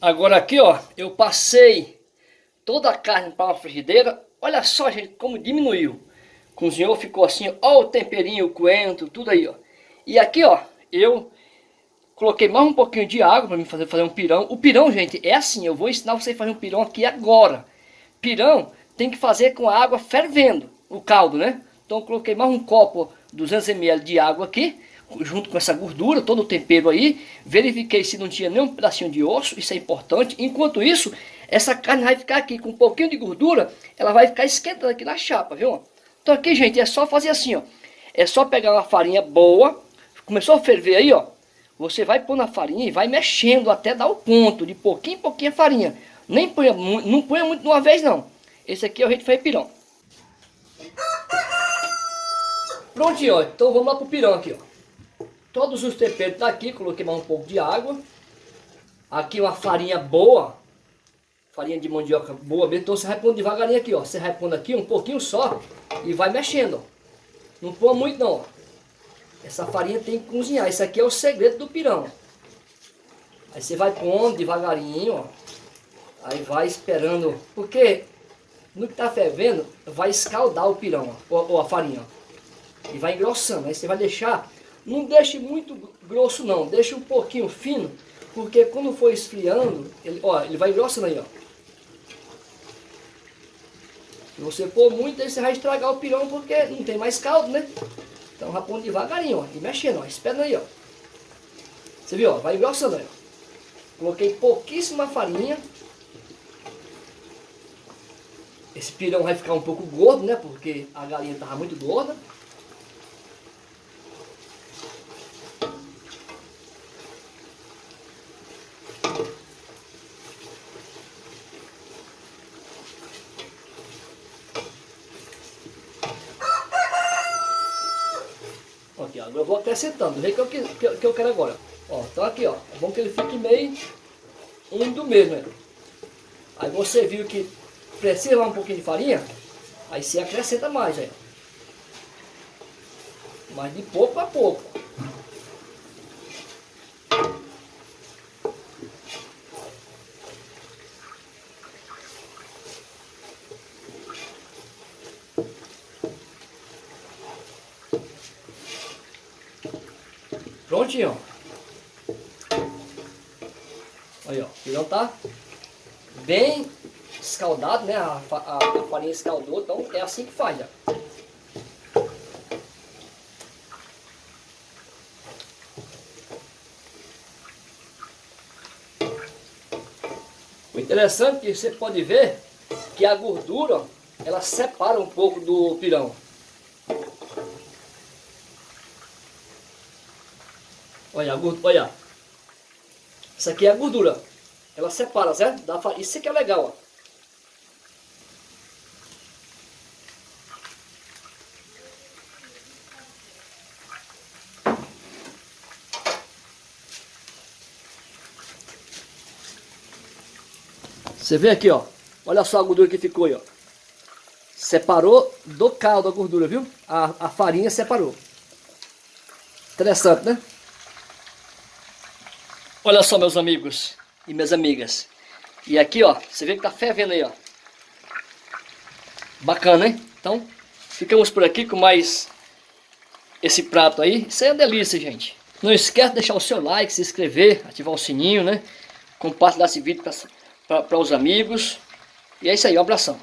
Agora aqui, ó, eu passei toda a carne para uma frigideira. Olha só, gente, como diminuiu. Cozinhou, ficou assim, ó o temperinho, o coentro, tudo aí, ó. E aqui, ó, eu coloquei mais um pouquinho de água para mim fazer, fazer um pirão. O pirão, gente, é assim, eu vou ensinar você a fazer um pirão aqui agora. Pirão tem que fazer com a água fervendo, o caldo, né? Então coloquei mais um copo, 200 ml de água aqui junto com essa gordura, todo o tempero aí. Verifiquei se não tinha nenhum pedacinho de osso, isso é importante. Enquanto isso, essa carne vai ficar aqui com um pouquinho de gordura, ela vai ficar esquentando aqui na chapa, viu? Então aqui, gente, é só fazer assim, ó. É só pegar uma farinha boa, começou a ferver aí, ó. Você vai pôr na farinha e vai mexendo até dar o ponto, de pouquinho em pouquinho a farinha. Nem ponha, não ponha muito de uma vez, não. Esse aqui é o jeito de pirão. Prontinho, ó. Então vamos lá pro pirão aqui, ó. Todos os temperos tá aqui, coloquei mais um pouco de água. Aqui uma farinha boa, farinha de mandioca boa Então você vai pondo devagarinho aqui, ó. Você vai pondo aqui um pouquinho só e vai mexendo, ó. Não põe muito não, ó. Essa farinha tem que cozinhar. Isso aqui é o segredo do pirão. Aí você vai pondo devagarinho, ó. Aí vai esperando, porque no que tá fervendo, vai escaldar o pirão, ó, ou, ou a farinha, ó. E vai engrossando. Aí você vai deixar não deixe muito grosso não, deixe um pouquinho fino, porque quando for esfriando, ele, ó, ele vai engrossando aí, ó. Se você pôr muito, aí você vai estragar o pirão, porque não tem mais caldo, né? Então vai pondo devagarinho, ó, e mexendo, ó, esperando aí, ó. Você viu, ó, vai engrossando aí, ó. Coloquei pouquíssima farinha. Esse pirão vai ficar um pouco gordo, né? Porque a galinha estava muito gorda. Eu vou acrescentando, do jeito que eu, que, que eu quero agora. Ó, então aqui, ó, é bom que ele fique meio úmido mesmo, né? Aí você viu que precisa um pouquinho de farinha, aí você acrescenta mais, aí. Mas de pouco a pouco. Prontinho. Aí, ó. O pirão tá bem escaldado, né? A, a, a, farinha escaldou, então é assim que faz, ó. O interessante é que você pode ver que a gordura, ela separa um pouco do pirão. Olha, olha. Isso aqui é a gordura. Ela separa, certo? Da Isso aqui é legal, ó. Você vê aqui, ó. Olha só a gordura que ficou aí, ó. Separou do caldo a gordura, viu? A, a farinha separou. Interessante, né? Olha só, meus amigos e minhas amigas. E aqui, ó, você vê que tá fervendo aí, ó. Bacana, hein? Então, ficamos por aqui com mais esse prato aí. Isso aí é uma delícia, gente. Não esquece de deixar o seu like, se inscrever, ativar o sininho, né? Compartilhar esse vídeo para os amigos. E é isso aí, um abração.